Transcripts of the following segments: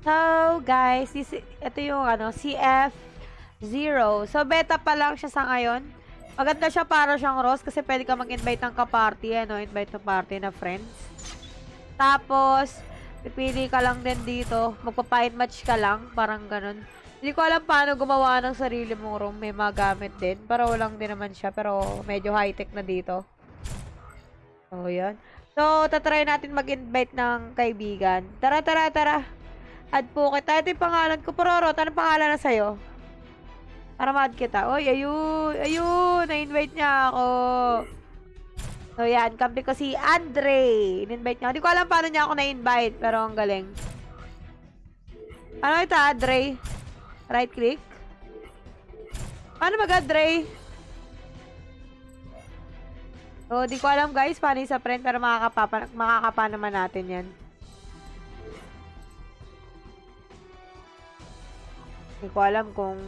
So, guys, this, ito yung ano, CF0. So, beta pa lang siya sa ngayon. Maganda siya para siyang Rose kasi pwede ka mag-invite ng ka-party, ano, invite ng party na friends. Tapos, pipili ka lang din dito. Magpa-fight match ka lang, parang ganun. Hindi ko alam paano gumawa ng sarili mong room. May mga gamit din. Pero lang din naman siya. Pero medyo high-tech na dito. So, yan. So, tatry natin mag-invite ng kaibigan. Tara, tara, tara. Add po kita. Ito yung pangalan ko. Pororot, anong pangalan na sa'yo? Para ma-add kita. Uy, ayun. Ayun. Na-invite niya ako. So, yan. Kampi ko si Andre. In-invite niya. Hindi ko alam paano niya ako na-invite. Pero ang galing. Ano ito, Andre? Right click? Paano mag-add, Andre? So, di ko alam guys, paano sa friend, pero makakapa, makakapa naman natin yan. Di ko alam kung...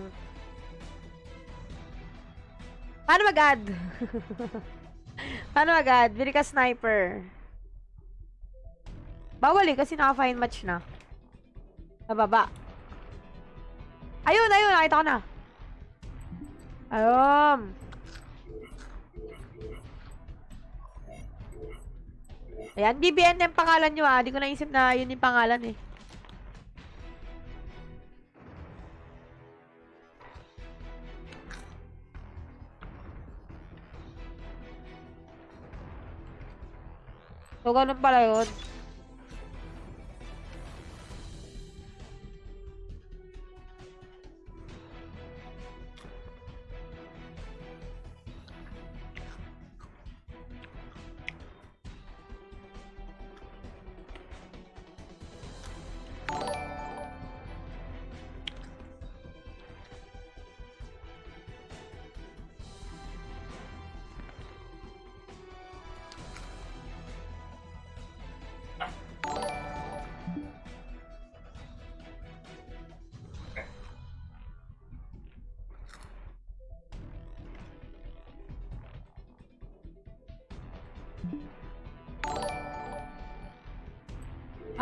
Paano mag-add? paano mag-add? Bili ka sniper. Bawal eh, kasi naka-fine match na. Sa baba. Ayun, ayun, nakita ko na. Ayun. Ayan, BBN yung pangalan nyo ah. Hindi ko naisip na yun yung pangalan eh. So, ganun pala yun.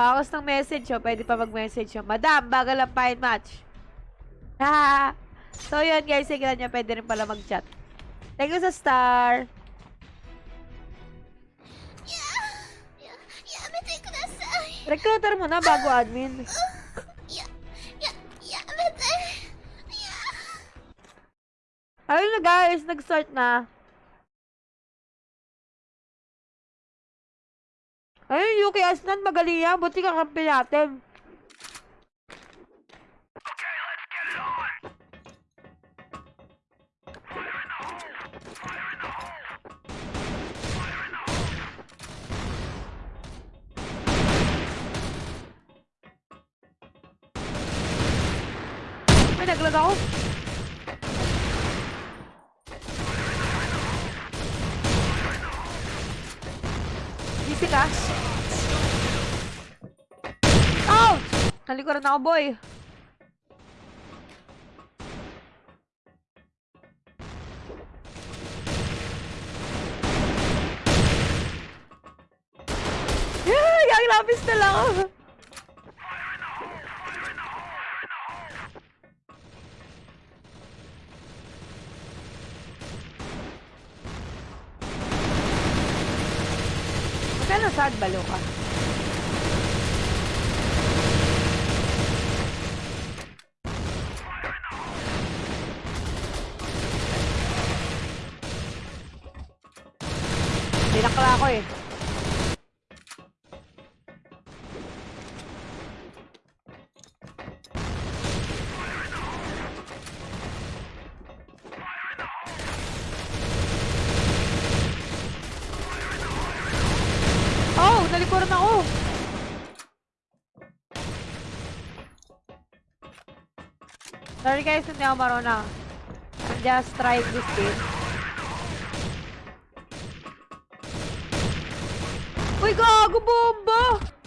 Awas ng message, oh. Pwede pa mag-message, oh. Madam, bagal ang fine match. Ha! so, yun, guys. Sigilan nyo. Pwede rin pala mag-chat. Thank you sa star. Recruiter mo na bago admin. Ayun na guys, nag-start na. Yuki magaling yan. Buti ka kampi natin. May naglag ako. Busy ka? Nalikuran ako, boy. Yeah, yung lapis na lang ako. Magkano sad balo ka? Dinakla ako eh. Oh, nalikuran ako. Sorry guys, hindi ako marunong. I'm just trying this game. Ui, Gogo, bomba!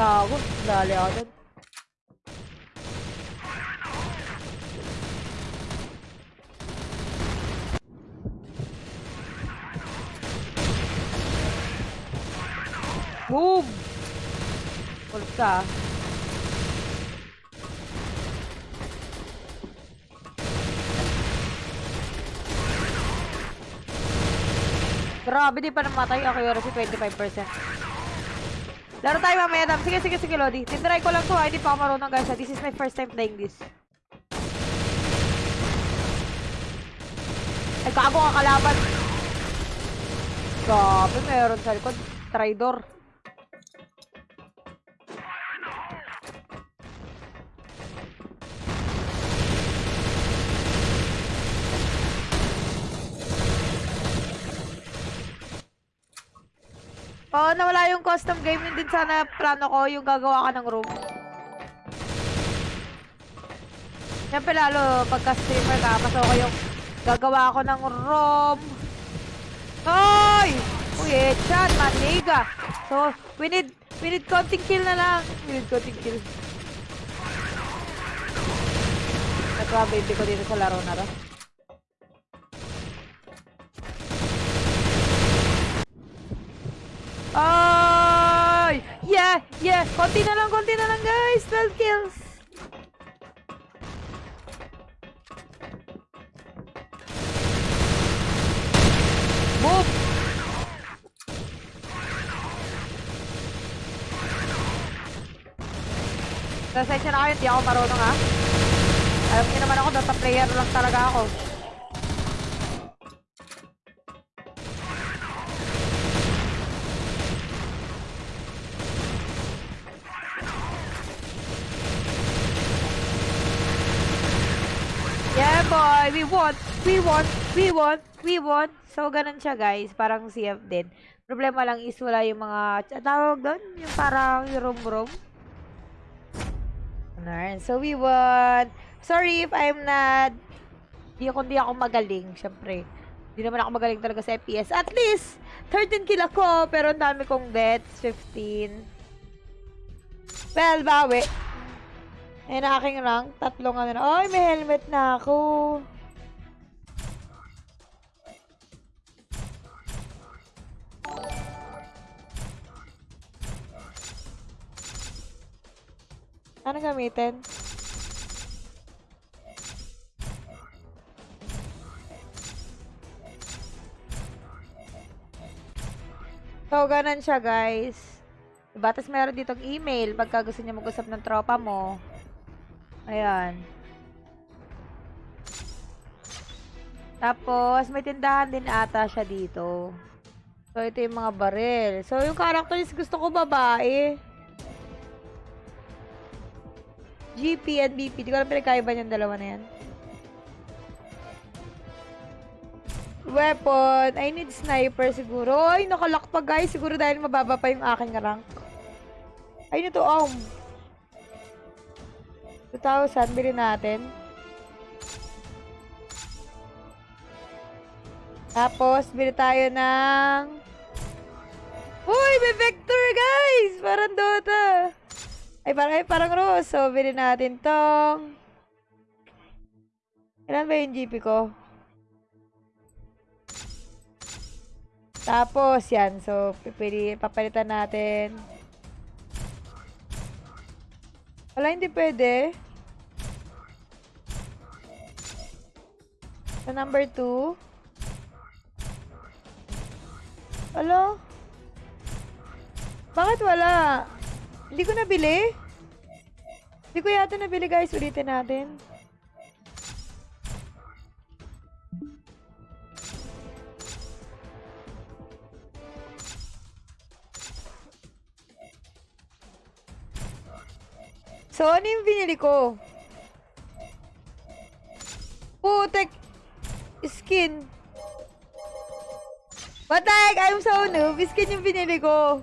Gago, dali ako dun. Boom! Ulit ka. ah. Grabe, di pa namatay. Accuracy 25%. Laro tayo mamaya, Dam. Sige, sige, sige, Lodi. Tindry ko lang to, ha. Hindi pa ako marunong, guys. ha. This is my first time playing this. Ay, kago ka kalaban. Grabe, meron sa likod. Tridor. Oo, nawala yung custom game. Yun din sana plano ko, yung gagawa ka ng room. Siyempre lalo, pagka streamer ka, mas okay yung gagawa ako ng room. Hoy! Uy, headshot, maniga. So, we need, we need konting kill na lang. We need konting kill. Ito ang baby ko dito sa laro na to. Ay! Yeah! Yeah! Konti na lang, konti na lang guys! 12 kills! Boom! Pasensya na kayo, hindi ako marunong ha. Alam niyo naman ako, data player lang talaga ako. We won! We won! We won! So, ganun siya, guys. Parang CF din. Problema lang is wala yung mga... Tawag doon? Yung parang room-room. Alright. So, we won! Sorry if I'm not... Di ako, di ako magaling, syempre. Di naman ako magaling talaga sa FPS. At least, 13 kill ako, pero ang dami kong deaths, 15. Well, bawi. Ayan ang aking rank. Tatlong ano na. Ay, may helmet na ako. Ano gamitin? So, ganun siya, guys. Diba? Tapos meron ditong email pagka gusto niya mag-usap ng tropa mo. Ayan. Tapos, may tindahan din ata siya dito. So, ito yung mga baril. So, yung characters gusto ko babae. GP and BP. Di ko alam pinagkaiba yung dalawa na yan. Weapon. I need sniper siguro. Ay, nakalock pa guys. Siguro dahil mababa pa yung aking rank. Ay, ito, um. 2,000. Bili natin. Tapos, bili tayo ng... Uy, may vector, guys! Parang Dota. Ay, parang, ay, parang Rose. So, bili natin tong... Ilan ba yung GP ko? Tapos, yan. So, pipili, papalitan natin. Wala, hindi pwede. Sa number 2. Alo? Bakit wala? Hindi ko nabili? Hindi ko yata nabili guys. Ulitin natin. So, ano yung binili ko? Putek! Skin. Patek! I'm so noob. Skin yung binili ko.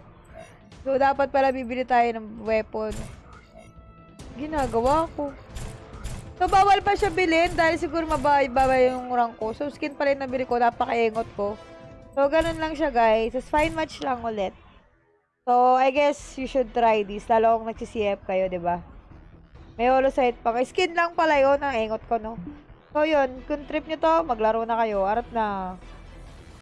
So, dapat pala bibili tayo ng weapon. ginagawa ko. So, bawal pa siya bilhin dahil siguro mababa yung rank ko. So, skin pa rin nabili ko. Napakaengot ko. So, ganun lang siya, guys. Tapos, fine match lang ulit. So, I guess you should try this. Lalo kung nagsi-CF kayo, ba? May holosite pa. Skin lang pala yun. Ang engot ko, no? So, yun. Kung trip nyo to, maglaro na kayo. Arap na.